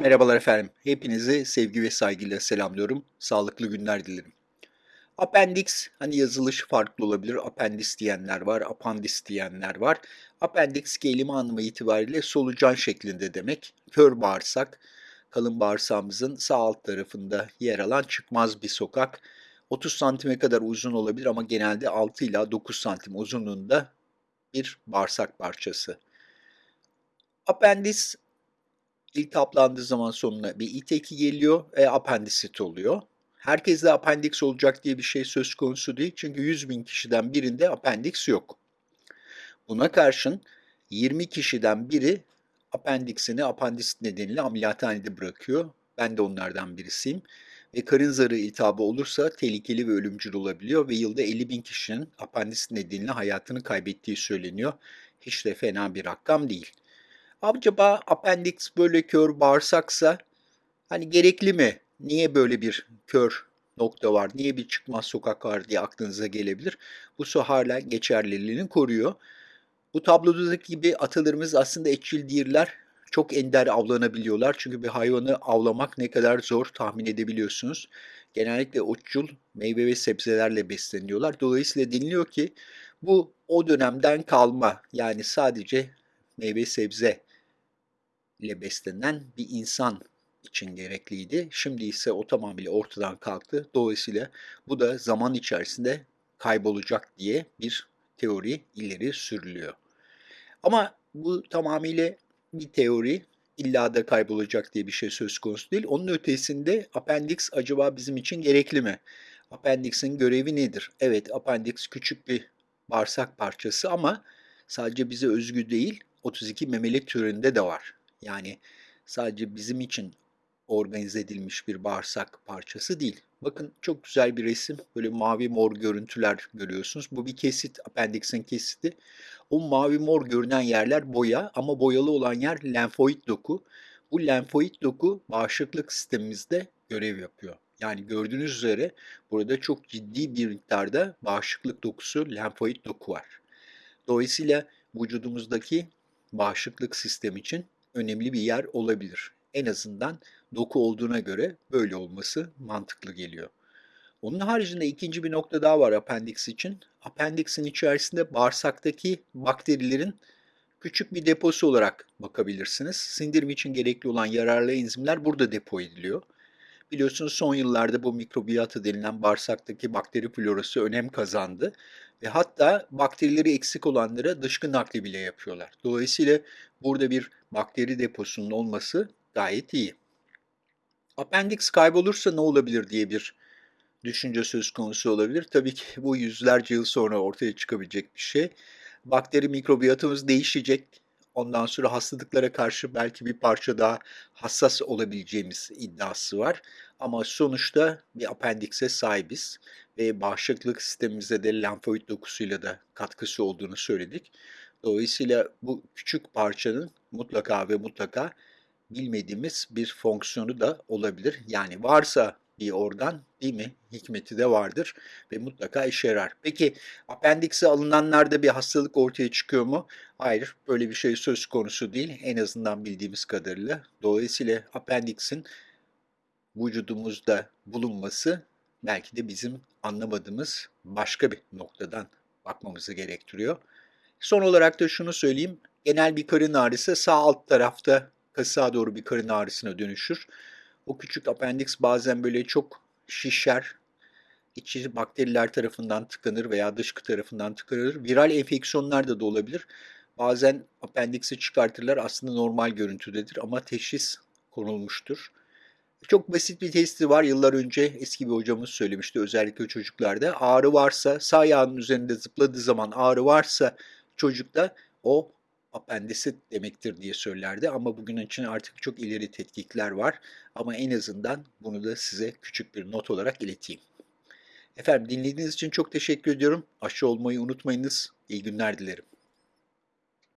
Merhabalar efendim. Hepinizi sevgi ve saygıyla selamlıyorum. Sağlıklı günler dilerim. Appendix, hani yazılışı farklı olabilir. Appendis diyenler var, apandis diyenler var. Appendix kelime anlamı itibariyle solucan şeklinde demek. Kör bağırsak, kalın bağırsağımızın sağ alt tarafında yer alan çıkmaz bir sokak. 30 santime kadar uzun olabilir ama genelde 6 ila 9 santim uzunluğunda bir bağırsak parçası. Appendis iltihaplandığı zaman sonuna bir it eki geliyor ve apendisit oluyor. Herkeste apendiks olacak diye bir şey söz konusu değil çünkü 100 bin kişiden birinde apendiks yok. Buna karşın 20 kişiden biri apendiksini apandisit nedeniyle ameliyathanede bırakıyor. Ben de onlardan birisiyim. Ve karın zarı iltihabı olursa tehlikeli ve ölümcül olabiliyor ve yılda 50 bin kişinin apandisit nedeniyle hayatını kaybettiği söyleniyor. Hiç de fena bir rakam değil. Acaba apendiks böyle kör bağırsaksa hani gerekli mi? Niye böyle bir kör nokta var, niye bir çıkmaz sokak var diye aklınıza gelebilir. Bu su hala geçerliliğini koruyor. Bu tablodaki gibi atalarımız aslında etçil değiller. Çok ender avlanabiliyorlar. Çünkü bir hayvanı avlamak ne kadar zor tahmin edebiliyorsunuz. Genellikle otçul meyve ve sebzelerle besleniyorlar. Dolayısıyla deniliyor ki bu o dönemden kalma yani sadece meyve sebze ile beslenen bir insan için gerekliydi. Şimdi ise o tamamıyla ortadan kalktı. Dolayısıyla bu da zaman içerisinde kaybolacak diye bir teori ileri sürülüyor. Ama bu tamamıyla bir teori, illa da kaybolacak diye bir şey söz konusu değil. Onun ötesinde appendix acaba bizim için gerekli mi? Appendix'in görevi nedir? Evet, appendix küçük bir bağırsak parçası ama sadece bize özgü değil, 32 memeli türünde de var. Yani sadece bizim için organize edilmiş bir bağırsak parçası değil. Bakın çok güzel bir resim. Böyle mavi mor görüntüler görüyorsunuz. Bu bir kesit, appendixin kesiti. O mavi mor görünen yerler boya ama boyalı olan yer lenfoid doku. Bu lenfoid doku bağışıklık sistemimizde görev yapıyor. Yani gördüğünüz üzere burada çok ciddi bir miktarda bağışıklık dokusu, lenfoid doku var. Dolayısıyla vücudumuzdaki bağışıklık sistemi için önemli bir yer olabilir. En azından doku olduğuna göre böyle olması mantıklı geliyor. Onun haricinde ikinci bir nokta daha var apendix için. Apendixin içerisinde bağırsaktaki bakterilerin küçük bir deposu olarak bakabilirsiniz. Sindirim için gerekli olan yararlı enzimler burada depo ediliyor. Biliyorsunuz son yıllarda bu mikrobiyata denilen bağırsaktaki bakteri florası önem kazandı ve hatta bakterileri eksik olanlara dışkı nakli bile yapıyorlar. Dolayısıyla burada bir bakteri deposunun olması gayet iyi. Appendix kaybolursa ne olabilir diye bir düşünce söz konusu olabilir. Tabii ki bu yüzlerce yıl sonra ortaya çıkabilecek bir şey. Bakteri mikrobiyatımız değişecek. Ondan sonra hastalıklara karşı belki bir parça daha hassas olabileceğimiz iddiası var. Ama sonuçta bir apendikse sahibiz ve bağışıklık sistemimize de lenfoid dokusuyla da katkısı olduğunu söyledik. Dolayısıyla bu küçük parçanın mutlaka ve mutlaka bilmediğimiz bir fonksiyonu da olabilir. Yani varsa bir organ değil mi? Hikmeti de vardır ve mutlaka işe yarar. Peki apendikse alınanlarda bir hastalık ortaya çıkıyor mu? Hayır, böyle bir şey söz konusu değil en azından bildiğimiz kadarıyla. Dolayısıyla apendiksin vücudumuzda bulunması belki de bizim anlamadığımız başka bir noktadan bakmamızı gerektiriyor. Son olarak da şunu söyleyeyim. Genel bir karın ağrısı sağ alt tarafta kasığa doğru bir karın ağrısına dönüşür. O küçük apendiks bazen böyle çok şişer, içi bakteriler tarafından tıkanır veya dışkı tarafından tıkanır. Viral enfeksiyonlar da olabilir. Bazen apendiksi çıkartırlar aslında normal görüntüdedir ama teşhis konulmuştur. Çok basit bir testi var. Yıllar önce eski bir hocamız söylemişti özellikle çocuklarda. Ağrı varsa sağ ayağının üzerinde zıpladığı zaman ağrı varsa çocukta o apendisit demektir diye söylerdi ama bugün için artık çok ileri tetkikler var. Ama en azından bunu da size küçük bir not olarak ileteyim. Efendim dinlediğiniz için çok teşekkür ediyorum. Aşı olmayı unutmayınız. İyi günler dilerim.